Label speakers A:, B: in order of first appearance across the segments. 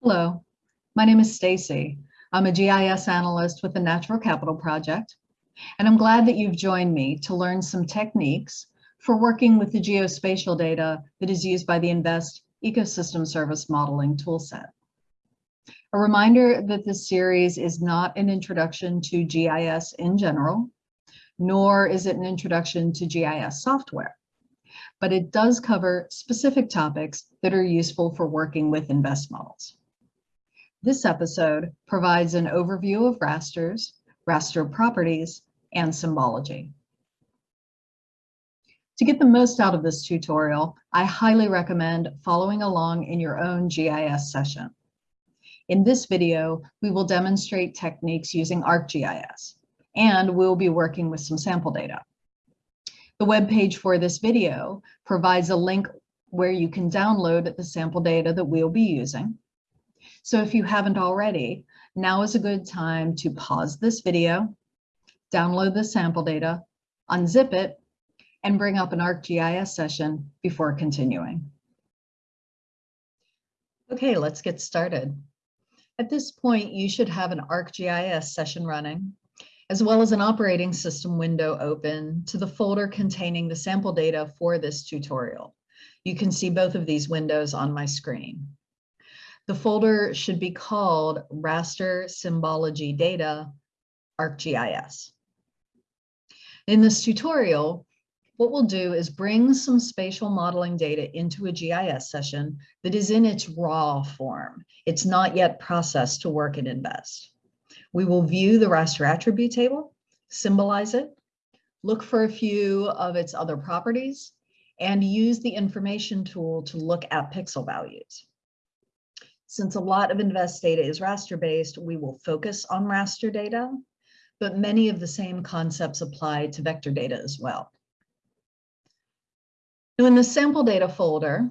A: Hello, my name is Stacy. I'm a GIS analyst with the Natural Capital Project, and I'm glad that you've joined me to learn some techniques for working with the geospatial data that is used by the INVEST Ecosystem Service Modeling Toolset. A reminder that this series is not an introduction to GIS in general, nor is it an introduction to GIS software, but it does cover specific topics that are useful for working with INVEST models. This episode provides an overview of rasters, raster properties, and symbology. To get the most out of this tutorial, I highly recommend following along in your own GIS session. In this video, we will demonstrate techniques using ArcGIS, and we'll be working with some sample data. The web page for this video provides a link where you can download the sample data that we'll be using, so if you haven't already, now is a good time to pause this video, download the sample data, unzip it, and bring up an ArcGIS session before continuing. Okay, let's get started. At this point, you should have an ArcGIS session running, as well as an operating system window open to the folder containing the sample data for this tutorial. You can see both of these windows on my screen. The folder should be called Raster Symbology Data ArcGIS. In this tutorial, what we'll do is bring some spatial modeling data into a GIS session that is in its raw form. It's not yet processed to work in INVEST. We will view the raster attribute table, symbolize it, look for a few of its other properties, and use the information tool to look at pixel values. Since a lot of invest data is raster based, we will focus on raster data, but many of the same concepts apply to vector data as well. Now in the sample data folder,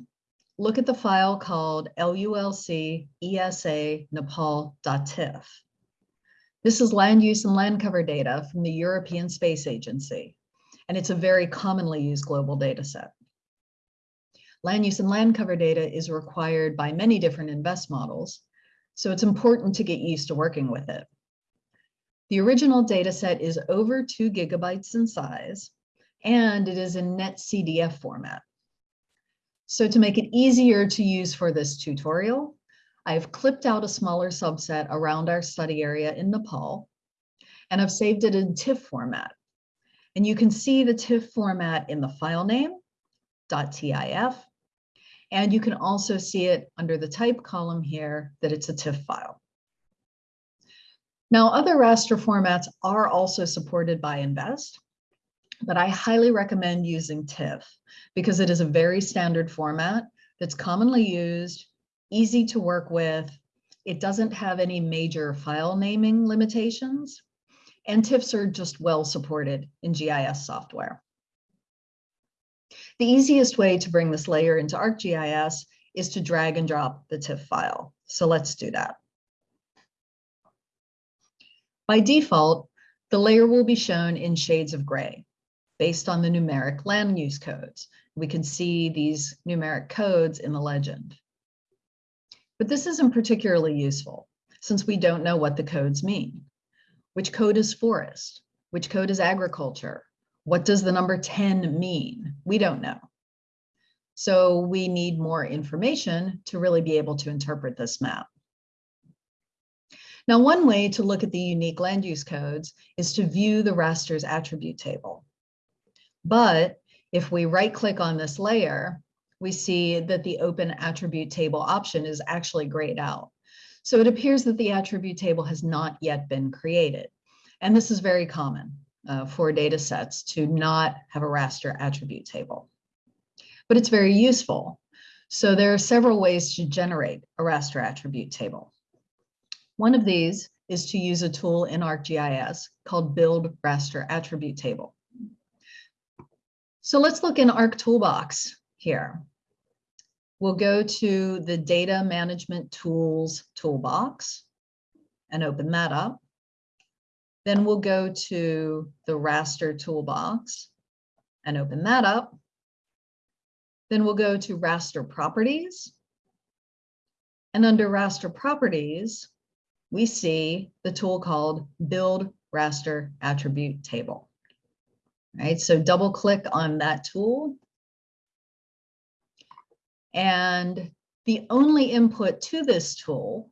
A: look at the file called LULC. This is land use and land cover data from the European Space Agency, and it's a very commonly used global data set. Land use and land cover data is required by many different invest models, so it's important to get used to working with it. The original data set is over two gigabytes in size, and it is in NetCDF format. So to make it easier to use for this tutorial, I've clipped out a smaller subset around our study area in Nepal, and I've saved it in TIFF format. And you can see the TIFF format in the file name, .tif, and you can also see it under the type column here that it's a TIFF file. Now, other raster formats are also supported by INVEST, but I highly recommend using TIFF because it is a very standard format that's commonly used, easy to work with. It doesn't have any major file naming limitations, and TIFFs are just well supported in GIS software. The easiest way to bring this layer into ArcGIS is to drag and drop the TIFF file. So let's do that. By default, the layer will be shown in shades of gray based on the numeric land use codes. We can see these numeric codes in the legend. But this isn't particularly useful since we don't know what the codes mean. Which code is forest? Which code is agriculture? What does the number 10 mean? We don't know. So we need more information to really be able to interpret this map. Now, one way to look at the unique land use codes is to view the raster's attribute table. But if we right click on this layer, we see that the open attribute table option is actually grayed out. So it appears that the attribute table has not yet been created. And this is very common uh, for data sets to not have a raster attribute table. But it's very useful. So there are several ways to generate a raster attribute table. One of these is to use a tool in ArcGIS called Build Raster Attribute Table. So let's look in Arc Toolbox here. We'll go to the Data Management Tools toolbox and open that up. Then we'll go to the raster toolbox and open that up. Then we'll go to raster properties And under raster properties, we see the tool called build raster attribute table. Right, so double click on that tool. And the only input to this tool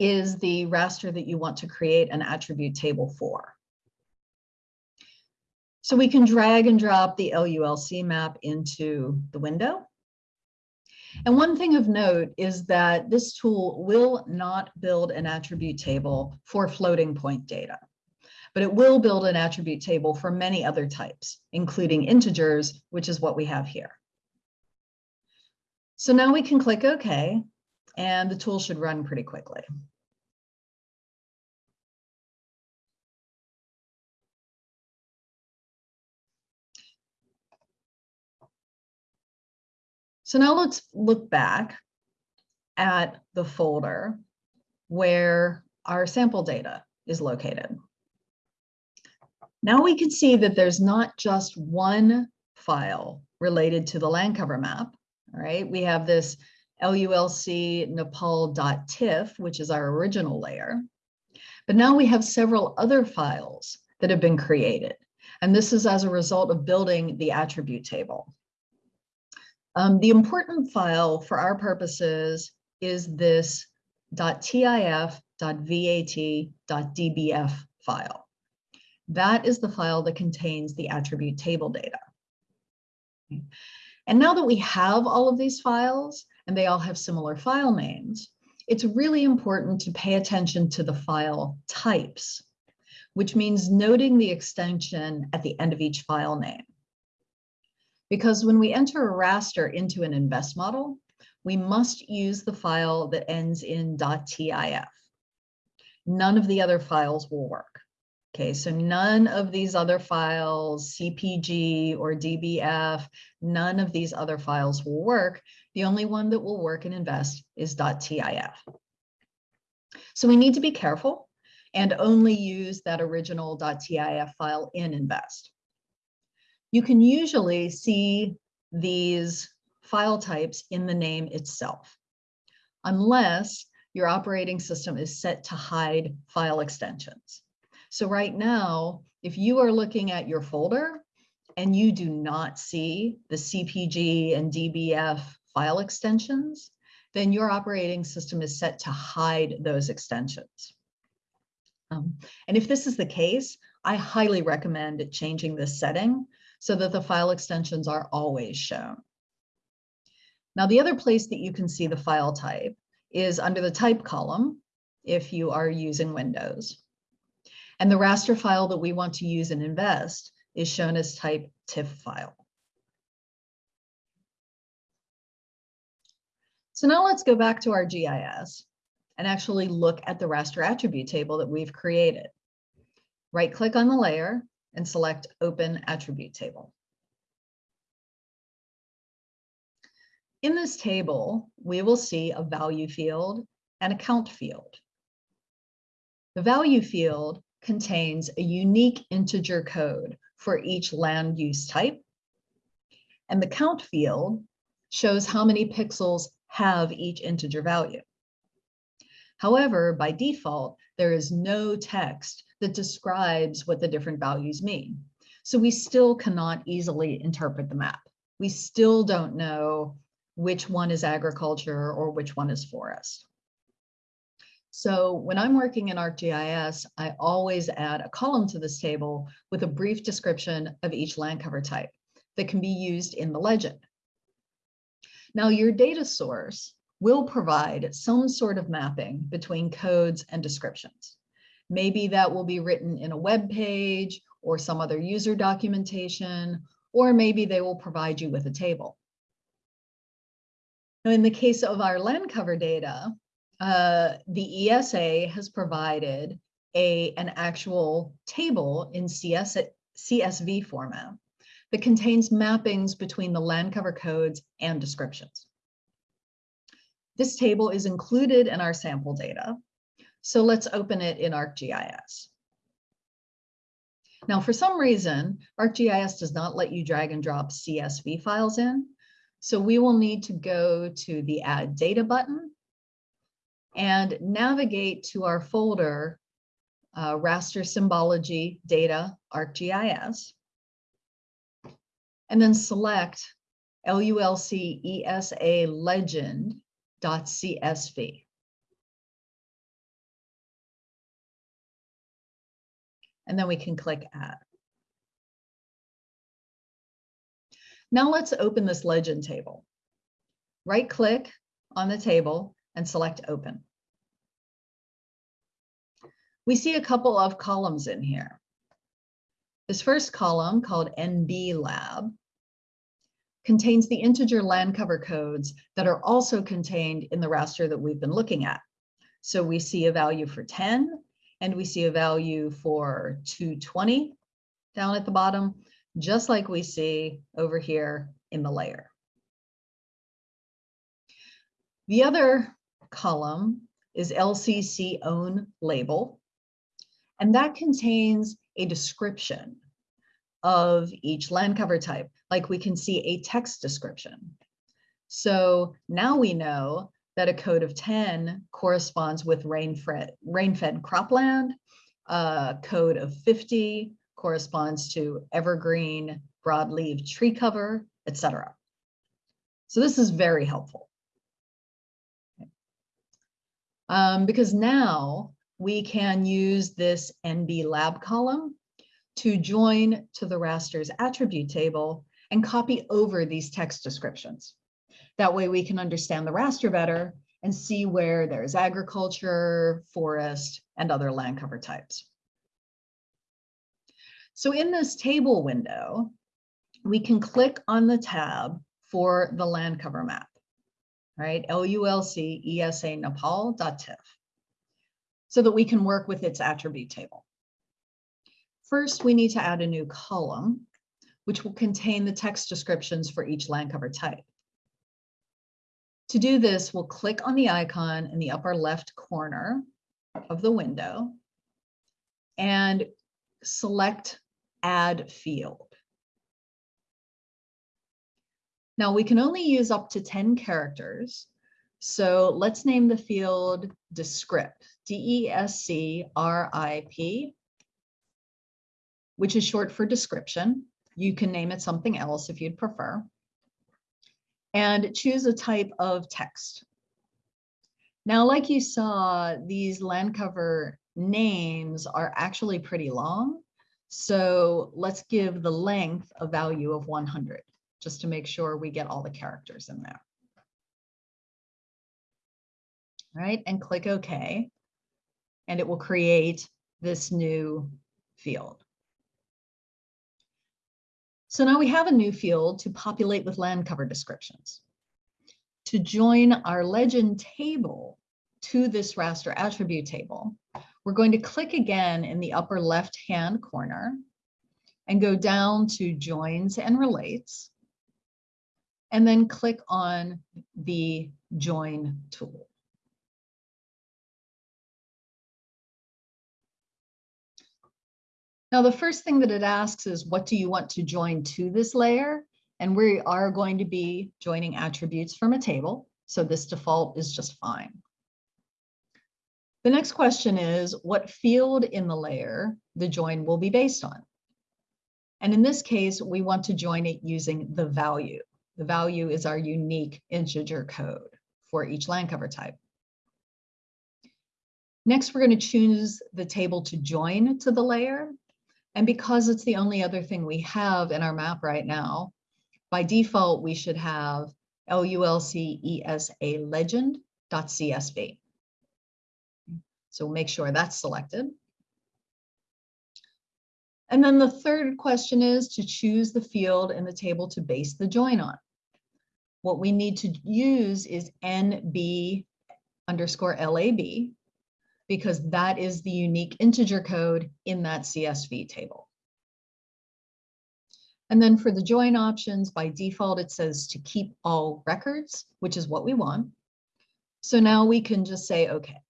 A: is the raster that you want to create an attribute table for. So we can drag and drop the LULC map into the window. And one thing of note is that this tool will not build an attribute table for floating point data, but it will build an attribute table for many other types, including integers, which is what we have here. So now we can click OK, and the tool should run pretty quickly. So now let's look back at the folder where our sample data is located. Now we can see that there's not just one file related to the land cover map, all right? We have this LULC Nepal.tiff, which is our original layer. But now we have several other files that have been created. And this is as a result of building the attribute table. Um, the important file for our purposes is this .tif.vat.dbf file. That is the file that contains the attribute table data. And now that we have all of these files and they all have similar file names, it's really important to pay attention to the file types, which means noting the extension at the end of each file name. Because when we enter a raster into an invest model, we must use the file that ends in .tif. None of the other files will work. Okay, so none of these other files, CPG or DBF, none of these other files will work. The only one that will work in invest is .tif. So we need to be careful and only use that original .tif file in invest you can usually see these file types in the name itself, unless your operating system is set to hide file extensions. So right now, if you are looking at your folder and you do not see the CPG and DBF file extensions, then your operating system is set to hide those extensions. Um, and if this is the case, I highly recommend changing this setting so that the file extensions are always shown. Now, the other place that you can see the file type is under the type column if you are using Windows. And the raster file that we want to use in Invest is shown as type TIFF file. So now let's go back to our GIS and actually look at the raster attribute table that we've created. Right click on the layer and select Open Attribute Table. In this table, we will see a value field and a count field. The value field contains a unique integer code for each land use type. And the count field shows how many pixels have each integer value. However, by default, there is no text that describes what the different values mean. So we still cannot easily interpret the map. We still don't know which one is agriculture or which one is forest. So when I'm working in ArcGIS, I always add a column to this table with a brief description of each land cover type that can be used in the legend. Now your data source will provide some sort of mapping between codes and descriptions. Maybe that will be written in a web page or some other user documentation, or maybe they will provide you with a table. Now, in the case of our land cover data, uh, the ESA has provided a, an actual table in CS, CSV format that contains mappings between the land cover codes and descriptions. This table is included in our sample data, so let's open it in ArcGIS. Now, for some reason, ArcGIS does not let you drag and drop CSV files in. So we will need to go to the Add Data button and navigate to our folder, uh, raster symbology data ArcGIS, and then select LULC ESA legend.csv. And then we can click add. Now let's open this legend table. Right click on the table and select open. We see a couple of columns in here. This first column called NB Lab contains the integer land cover codes that are also contained in the raster that we've been looking at. So we see a value for 10 and we see a value for 220 down at the bottom, just like we see over here in the layer. The other column is LCC own label, and that contains a description of each land cover type, like we can see a text description. So now we know that a code of 10 corresponds with rain-fed rain cropland, a code of 50 corresponds to evergreen broadleaf tree cover, etc. So this is very helpful. Um, because now we can use this NB lab column to join to the raster's attribute table and copy over these text descriptions. That way we can understand the raster better and see where there's agriculture, forest, and other land cover types. So in this table window, we can click on the tab for the land cover map, right? LULC ESA so that we can work with its attribute table. First, we need to add a new column, which will contain the text descriptions for each land cover type. To do this, we'll click on the icon in the upper left corner of the window and select Add Field. Now we can only use up to 10 characters. So let's name the field Descript, D-E-S-C-R-I-P, which is short for description. You can name it something else if you'd prefer. And choose a type of text. Now, like you saw, these land cover names are actually pretty long. So let's give the length a value of 100, just to make sure we get all the characters in there. All right, and click OK. And it will create this new field. So now we have a new field to populate with land cover descriptions. To join our legend table to this raster attribute table, we're going to click again in the upper left-hand corner and go down to joins and relates, and then click on the join tool. Now, the first thing that it asks is, what do you want to join to this layer? And we are going to be joining attributes from a table. So this default is just fine. The next question is, what field in the layer the join will be based on? And in this case, we want to join it using the value. The value is our unique integer code for each land cover type. Next, we're going to choose the table to join to the layer. And because it's the only other thing we have in our map right now, by default, we should have LULC ESA legend.csv. So make sure that's selected. And then the third question is to choose the field in the table to base the join on. What we need to use is NB underscore LAB because that is the unique integer code in that CSV table. And then for the join options, by default, it says to keep all records, which is what we want. So now we can just say, okay.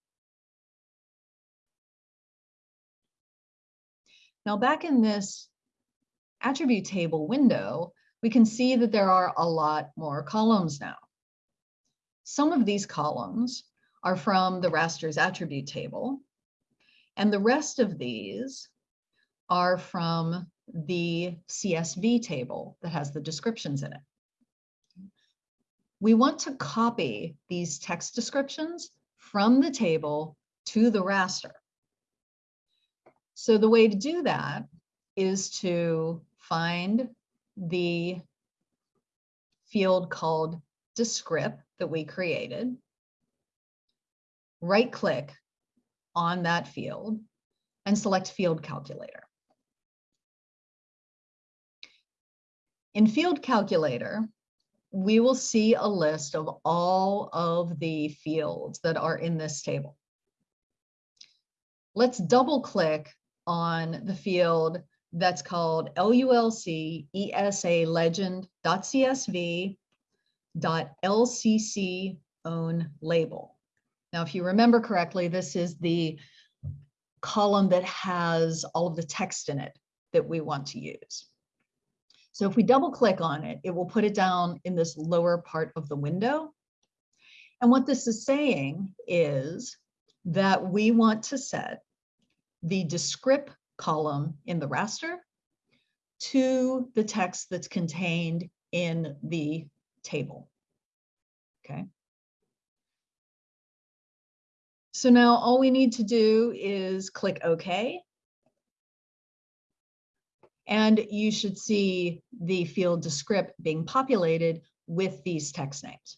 A: Now back in this attribute table window, we can see that there are a lot more columns now. Some of these columns are from the rasters attribute table. And the rest of these are from the CSV table that has the descriptions in it. We want to copy these text descriptions from the table to the raster. So the way to do that is to find the field called descript that we created, right click on that field and select field calculator. In field calculator, we will see a list of all of the fields that are in this table. Let's double click on the field that's called LULC ESA legend.csv .lcc own label. Now, if you remember correctly, this is the column that has all of the text in it that we want to use. So if we double click on it, it will put it down in this lower part of the window. And what this is saying is that we want to set the descript column in the raster to the text that's contained in the table. Okay. So now all we need to do is click OK. And you should see the field descript being populated with these text names.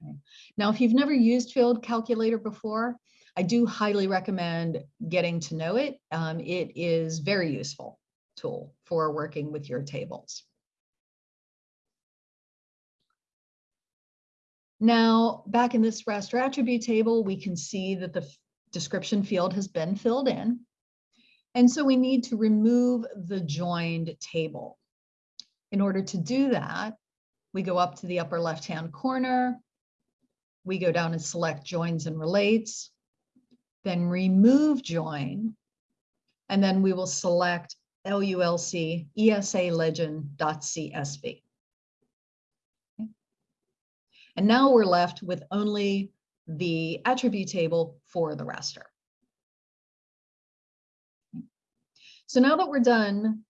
A: Okay. Now, if you've never used Field Calculator before, I do highly recommend getting to know it. Um, it is very useful tool for working with your tables. Now, back in this raster attribute table, we can see that the description field has been filled in. And so we need to remove the joined table. In order to do that, we go up to the upper left-hand corner. We go down and select joins and relates, then remove join, and then we will select LULC ESA legend.csv. And now we're left with only the attribute table for the raster. So now that we're done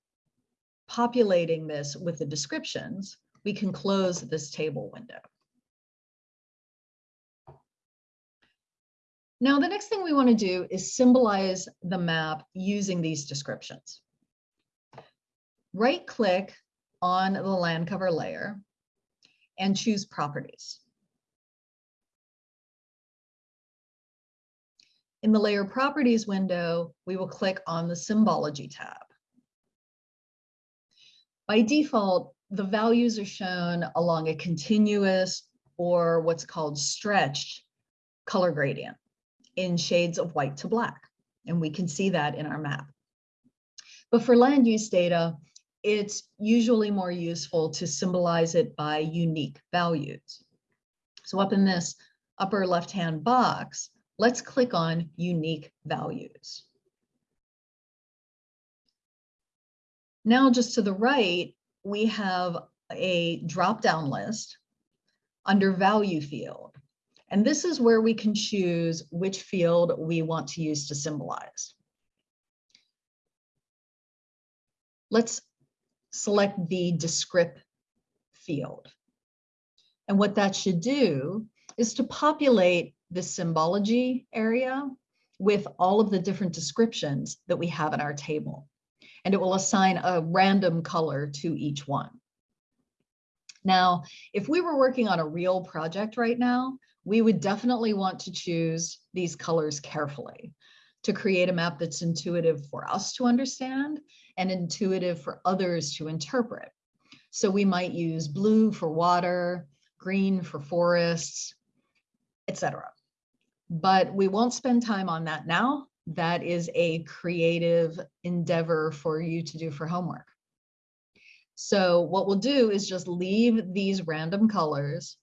A: populating this with the descriptions, we can close this table window. Now, the next thing we want to do is symbolize the map using these descriptions. Right click on the land cover layer and choose properties. In the layer properties window, we will click on the symbology tab. By default, the values are shown along a continuous or what's called stretched color gradient in shades of white to black. And we can see that in our map. But for land use data, it's usually more useful to symbolize it by unique values. So up in this upper left-hand box, let's click on unique values. Now just to the right, we have a drop-down list under value field. And this is where we can choose which field we want to use to symbolize. Let's select the descript field. And what that should do is to populate the symbology area with all of the different descriptions that we have in our table. And it will assign a random color to each one. Now, if we were working on a real project right now, we would definitely want to choose these colors carefully to create a map that's intuitive for us to understand and intuitive for others to interpret. So we might use blue for water, green for forests, etc. But we won't spend time on that now. That is a creative endeavor for you to do for homework. So what we'll do is just leave these random colors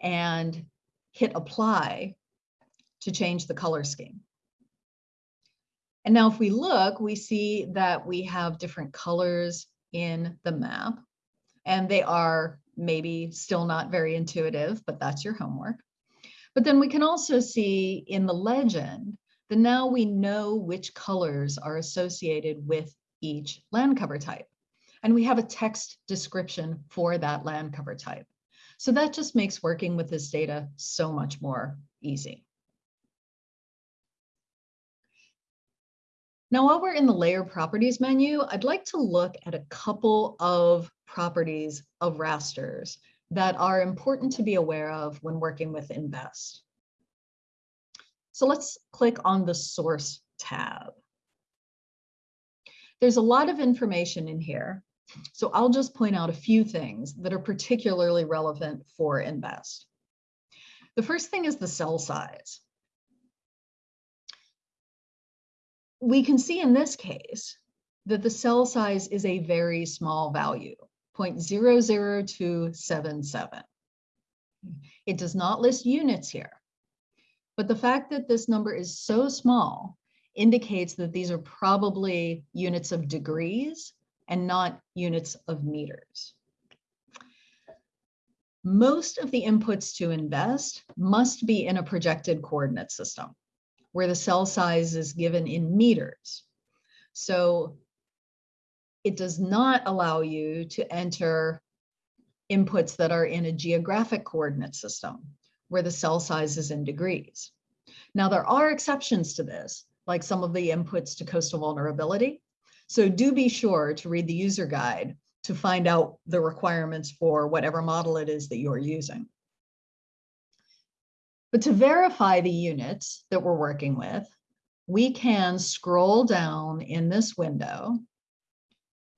A: and hit apply to change the color scheme. And now if we look, we see that we have different colors in the map and they are maybe still not very intuitive, but that's your homework. But then we can also see in the legend that now we know which colors are associated with each land cover type. And we have a text description for that land cover type. So that just makes working with this data so much more easy. Now, while we're in the layer properties menu, I'd like to look at a couple of properties of rasters that are important to be aware of when working with Invest. So let's click on the source tab. There's a lot of information in here, so I'll just point out a few things that are particularly relevant for Invest. The first thing is the cell size. We can see in this case that the cell size is a very small value, 0.00277. It does not list units here, but the fact that this number is so small indicates that these are probably units of degrees and not units of meters. Most of the inputs to invest must be in a projected coordinate system where the cell size is given in meters. So it does not allow you to enter inputs that are in a geographic coordinate system where the cell size is in degrees. Now, there are exceptions to this, like some of the inputs to coastal vulnerability. So do be sure to read the user guide to find out the requirements for whatever model it is that you're using. But to verify the units that we're working with, we can scroll down in this window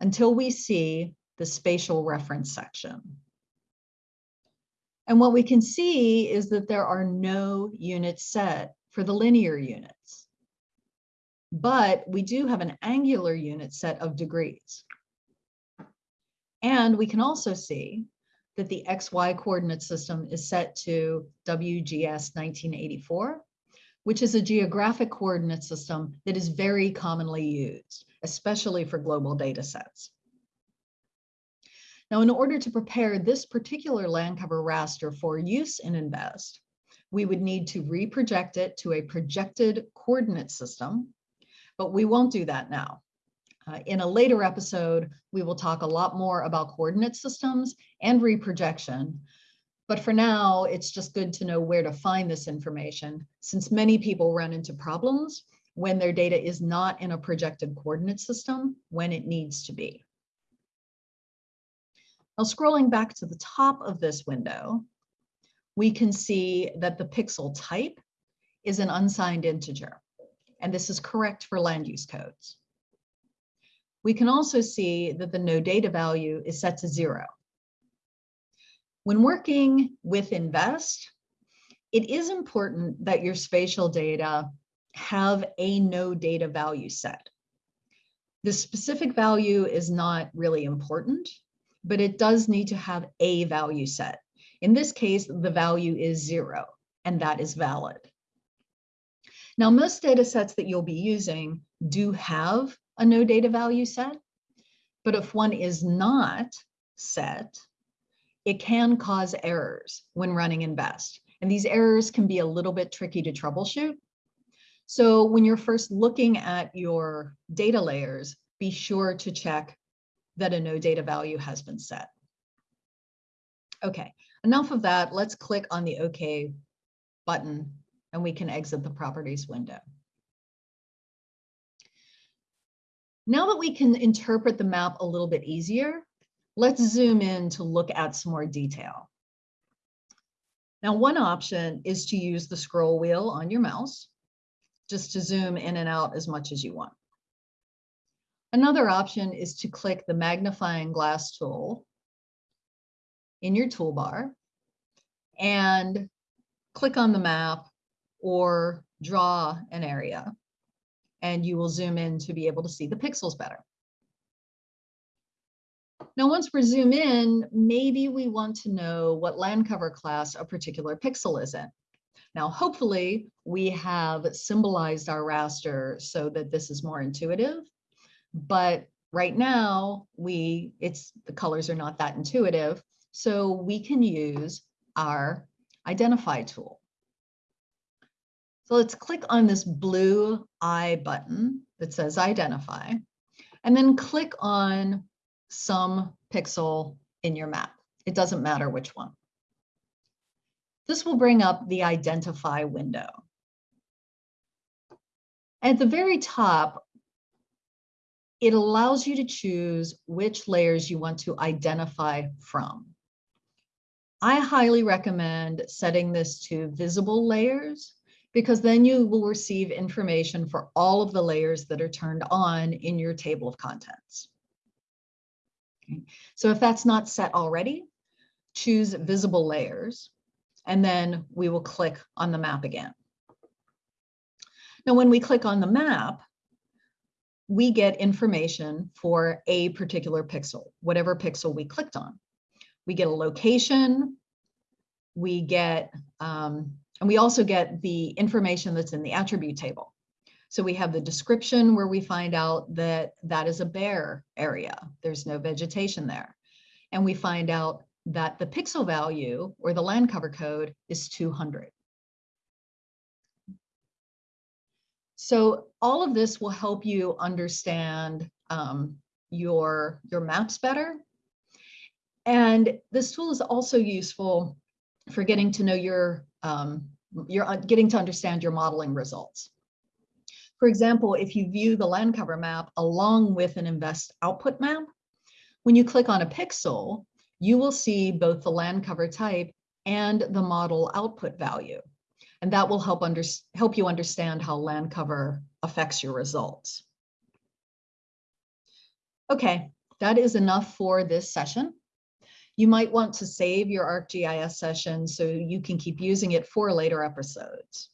A: until we see the spatial reference section. And what we can see is that there are no units set for the linear units. But we do have an angular unit set of degrees. And we can also see that the XY coordinate system is set to WGS 1984, which is a geographic coordinate system that is very commonly used, especially for global data sets. Now, in order to prepare this particular land cover raster for use in INVEST, we would need to reproject it to a projected coordinate system, but we won't do that now. Uh, in a later episode, we will talk a lot more about coordinate systems and reprojection. But for now, it's just good to know where to find this information since many people run into problems when their data is not in a projected coordinate system when it needs to be. Now scrolling back to the top of this window, we can see that the pixel type is an unsigned integer, and this is correct for land use codes. We can also see that the no data value is set to zero. When working with Invest, it is important that your spatial data have a no data value set. The specific value is not really important, but it does need to have a value set. In this case, the value is zero, and that is valid. Now, most data sets that you'll be using do have a no data value set. But if one is not set, it can cause errors when running Invest. And these errors can be a little bit tricky to troubleshoot. So when you're first looking at your data layers, be sure to check that a no data value has been set. Okay, enough of that. Let's click on the OK button and we can exit the properties window. Now that we can interpret the map a little bit easier, let's zoom in to look at some more detail. Now, one option is to use the scroll wheel on your mouse, just to zoom in and out as much as you want. Another option is to click the magnifying glass tool in your toolbar and click on the map or draw an area and you will zoom in to be able to see the pixels better. Now, once we zoom in, maybe we want to know what land cover class a particular pixel is in. Now, hopefully we have symbolized our raster so that this is more intuitive, but right now we it's the colors are not that intuitive. So we can use our identify tool. So let's click on this blue I button that says identify, and then click on some pixel in your map. It doesn't matter which one. This will bring up the identify window. At the very top, it allows you to choose which layers you want to identify from. I highly recommend setting this to visible layers because then you will receive information for all of the layers that are turned on in your table of contents. Okay. So if that's not set already, choose visible layers, and then we will click on the map again. Now, when we click on the map, we get information for a particular pixel, whatever pixel we clicked on. We get a location, we get, um, and we also get the information that's in the attribute table. So we have the description where we find out that that is a bare area. There's no vegetation there. And we find out that the pixel value or the land cover code is 200. So all of this will help you understand um, your, your maps better. And this tool is also useful for getting to know your, um, your uh, getting to understand your modeling results. For example, if you view the land cover map along with an invest output map, when you click on a pixel, you will see both the land cover type and the model output value. And that will help, under, help you understand how land cover affects your results. Okay, that is enough for this session. You might want to save your ArcGIS session so you can keep using it for later episodes.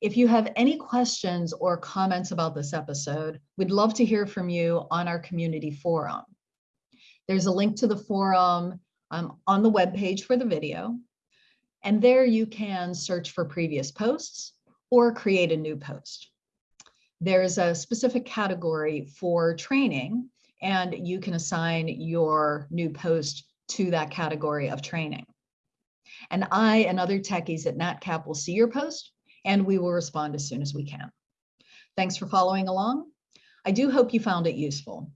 A: If you have any questions or comments about this episode, we'd love to hear from you on our community forum. There's a link to the forum um, on the webpage for the video. And there you can search for previous posts or create a new post. There's a specific category for training and you can assign your new post to that category of training. And I and other techies at NatCap will see your post and we will respond as soon as we can. Thanks for following along. I do hope you found it useful.